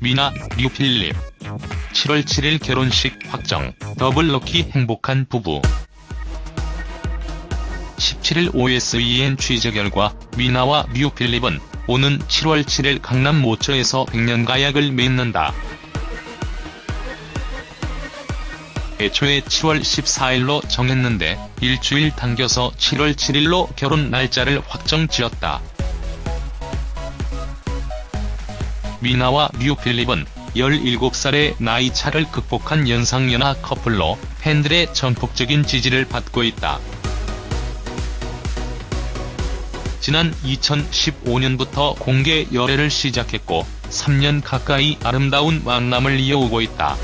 미나, 류필립. 7월 7일 결혼식 확정, 더블 럭키 행복한 부부. 17일 OSEN 취재 결과 미나와 류필립은 오는 7월 7일 강남 모처에서 백년가약을 맺는다. 애초에 7월 14일로 정했는데 일주일 당겨서 7월 7일로 결혼 날짜를 확정 지었다. 미나와 류필립은 17살의 나이 차를 극복한 연상연하 커플로 팬들의 전폭적인 지지를 받고 있다. 지난 2015년부터 공개 열애를 시작했고 3년 가까이 아름다운 만남을 이어오고 있다.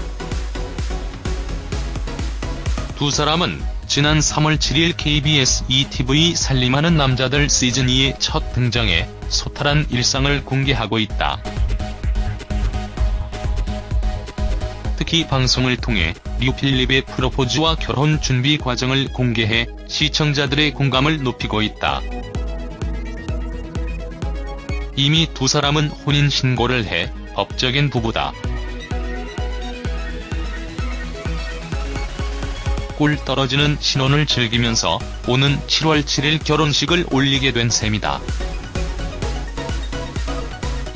두 사람은 지난 3월 7일 KBS ETV 살림하는 남자들 시즌2의 첫 등장에 소탈한 일상을 공개하고 있다. 특히 방송을 통해 류필립의 프로포즈와 결혼 준비 과정을 공개해 시청자들의 공감을 높이고 있다. 이미 두 사람은 혼인신고를 해 법적인 부부다. 꿀 떨어지는 신혼을 즐기면서 오는 7월 7일 결혼식을 올리게 된 셈이다.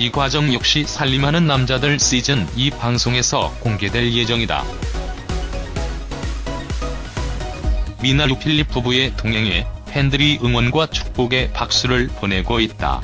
이 과정 역시 살림하는 남자들 시즌 2 방송에서 공개될 예정이다. 미나루 필립 부부의 동행에 팬들이 응원과 축복의 박수를 보내고 있다.